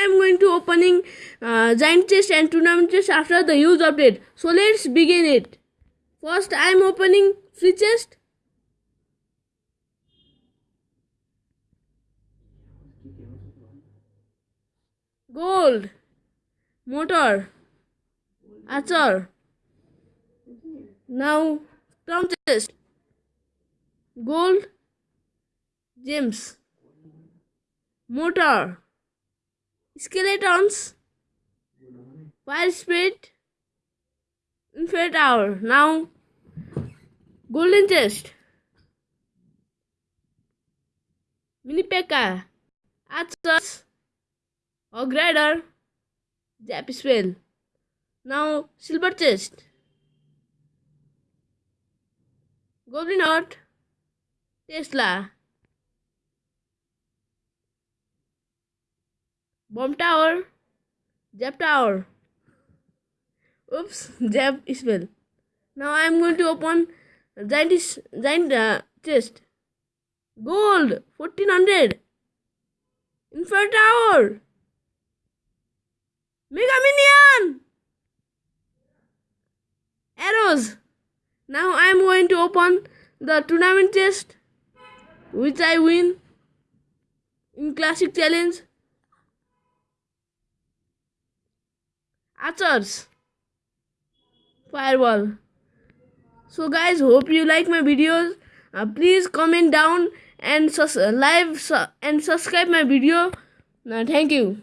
I'm going to opening uh, giant chest and tournament chest after the huge update. So let's begin it. First, I'm opening free chest. Gold, mortar, archer. Now, crown chest, gold, gems, mortar, skeletons, fire spirit, infinite hour. Now, golden chest, mini P.E.K.K.A, archers, hog rider, zap spell. Now, silver chest, goblin hut, Tesla. Bomb tower, Jab tower. Oops, Jab spell. Now I am going to open giant giant uh, chest. Gold, fourteen hundred. Infer tower. Mega minion. Arrows. Now I am going to open the tournament chest, which I win in classic challenge. Archers fireball. So guys hope you like my videos. Uh, please comment down and sus- live su- and subscribe my video. Uh, thank you